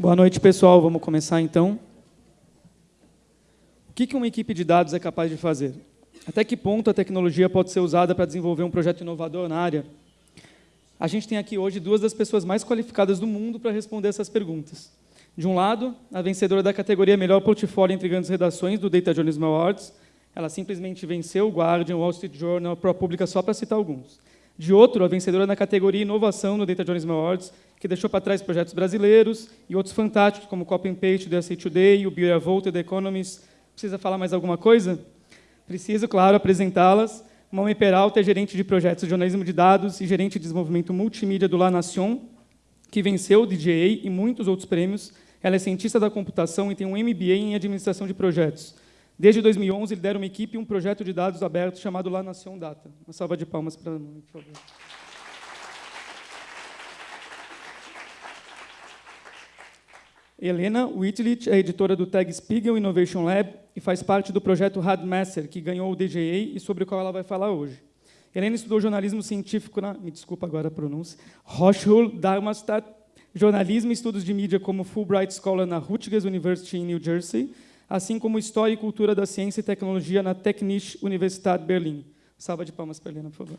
Boa noite, pessoal. Vamos começar, então. O que uma equipe de dados é capaz de fazer? Até que ponto a tecnologia pode ser usada para desenvolver um projeto inovador na área? A gente tem aqui hoje duas das pessoas mais qualificadas do mundo para responder essas perguntas. De um lado, a vencedora da categoria Melhor Portfólio entre Grandes Redações do Data Journalism Awards. Ela simplesmente venceu o Guardian, o Wall Street Journal, ProPublica, só para citar alguns. De outro, a vencedora na categoria Inovação no Data Journalism Awards, que deixou para trás projetos brasileiros e outros fantásticos, como o Copy and Paste do SA Today, o Beer Volt e The Economist. Precisa falar mais alguma coisa? Preciso, claro, apresentá-las. Mãe Peralta é gerente de projetos de jornalismo de dados e gerente de desenvolvimento multimídia do La Nation, que venceu o DJA e muitos outros prêmios. Ela é cientista da computação e tem um MBA em administração de projetos. Desde 2011, lidera uma equipe e um projeto de dados abertos chamado La Nation Data. Uma salva de palmas para a por favor. Helena Whitlich é editora do Tag Spiegel Innovation Lab e faz parte do projeto Radmaster, que ganhou o DGA e sobre o qual ela vai falar hoje. Helena estudou jornalismo científico na, me desculpa agora a pronúncia, Hochschule Darmstadt, jornalismo e estudos de mídia como Fulbright Scholar na Rutgers University em New Jersey, assim como História e Cultura da Ciência e Tecnologia na Technische Universität Berlin. Salva de palmas para Helena, por favor.